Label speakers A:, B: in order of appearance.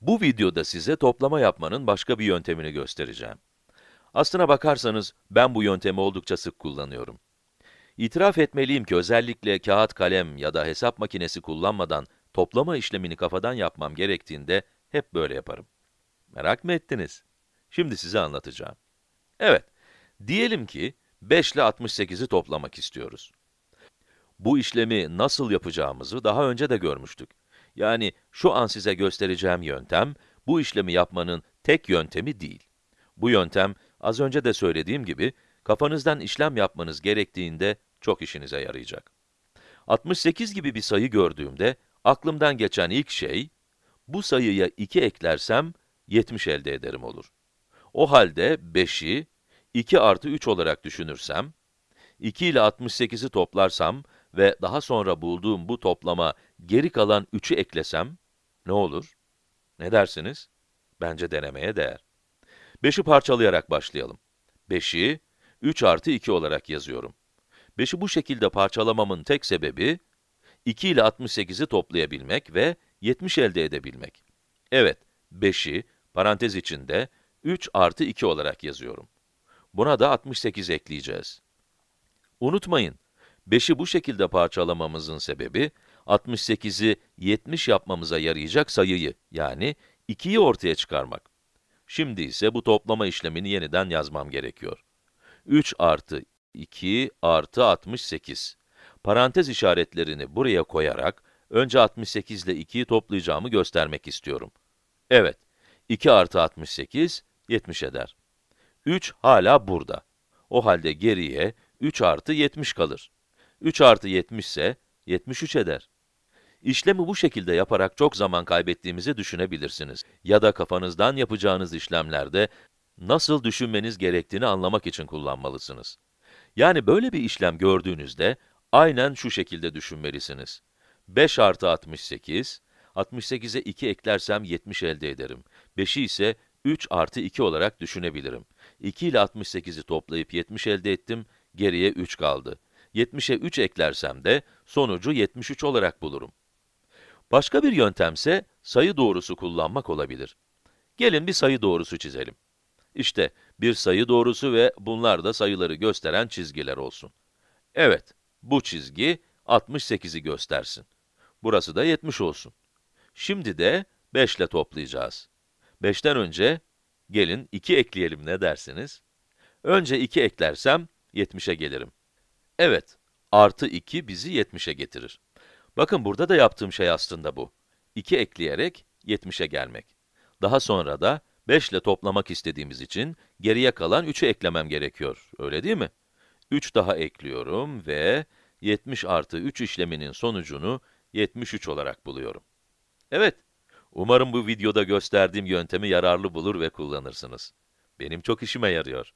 A: Bu videoda size toplama yapmanın başka bir yöntemini göstereceğim. Aslına bakarsanız, ben bu yöntemi oldukça sık kullanıyorum. İtiraf etmeliyim ki özellikle kağıt kalem ya da hesap makinesi kullanmadan toplama işlemini kafadan yapmam gerektiğinde hep böyle yaparım. Merak mı ettiniz? Şimdi size anlatacağım. Evet, diyelim ki 5 ile 68'i toplamak istiyoruz. Bu işlemi nasıl yapacağımızı daha önce de görmüştük. Yani şu an size göstereceğim yöntem, bu işlemi yapmanın tek yöntemi değil. Bu yöntem, az önce de söylediğim gibi, kafanızdan işlem yapmanız gerektiğinde çok işinize yarayacak. 68 gibi bir sayı gördüğümde, aklımdan geçen ilk şey, bu sayıya 2 eklersem, 70 elde ederim olur. O halde 5'i 2 artı 3 olarak düşünürsem, 2 ile 68'i toplarsam ve daha sonra bulduğum bu toplama geri kalan 3'ü eklesem, ne olur? Ne dersiniz? Bence denemeye değer. 5'i parçalayarak başlayalım. 5'i 3 artı 2 olarak yazıyorum. 5'i bu şekilde parçalamamın tek sebebi, 2 ile 68'i toplayabilmek ve 70 elde edebilmek. Evet, 5'i parantez içinde 3 artı 2 olarak yazıyorum. Buna da 68 ekleyeceğiz. Unutmayın, 5'i bu şekilde parçalamamızın sebebi, 68'i 70 yapmamıza yarayacak sayıyı, yani 2'yi ortaya çıkarmak. Şimdi ise bu toplama işlemini yeniden yazmam gerekiyor. 3 artı 2 artı 68. Parantez işaretlerini buraya koyarak, önce 68 ile 2'yi toplayacağımı göstermek istiyorum. Evet, 2 artı 68, 70 eder. 3 hala burada. O halde geriye 3 artı 70 kalır. 3 artı 70 ise 73 eder. İşlemi bu şekilde yaparak çok zaman kaybettiğimizi düşünebilirsiniz. Ya da kafanızdan yapacağınız işlemlerde nasıl düşünmeniz gerektiğini anlamak için kullanmalısınız. Yani böyle bir işlem gördüğünüzde, aynen şu şekilde düşünmelisiniz. 5 artı 68, 68'e 2 eklersem 70 elde ederim. 5'i ise 3 artı 2 olarak düşünebilirim. 2 ile 68'i toplayıp 70 elde ettim, geriye 3 kaldı. 70'e 3 eklersem de sonucu 73 olarak bulurum. Başka bir yöntemse sayı doğrusu kullanmak olabilir. Gelin bir sayı doğrusu çizelim. İşte bir sayı doğrusu ve bunlar da sayıları gösteren çizgiler olsun. Evet, bu çizgi 68'i göstersin. Burası da 70 olsun. Şimdi de 5 ile toplayacağız. 5'ten önce, gelin 2 ekleyelim ne dersiniz? Önce 2 eklersem 70'e gelirim. Evet, artı 2 bizi 70'e getirir. Bakın burada da yaptığım şey aslında bu. 2 ekleyerek 70'e gelmek. Daha sonra da 5 ile toplamak istediğimiz için geriye kalan 3'ü eklemem gerekiyor, öyle değil mi? 3 daha ekliyorum ve 70 artı 3 işleminin sonucunu 73 olarak buluyorum. Evet, umarım bu videoda gösterdiğim yöntemi yararlı bulur ve kullanırsınız. Benim çok işime yarıyor.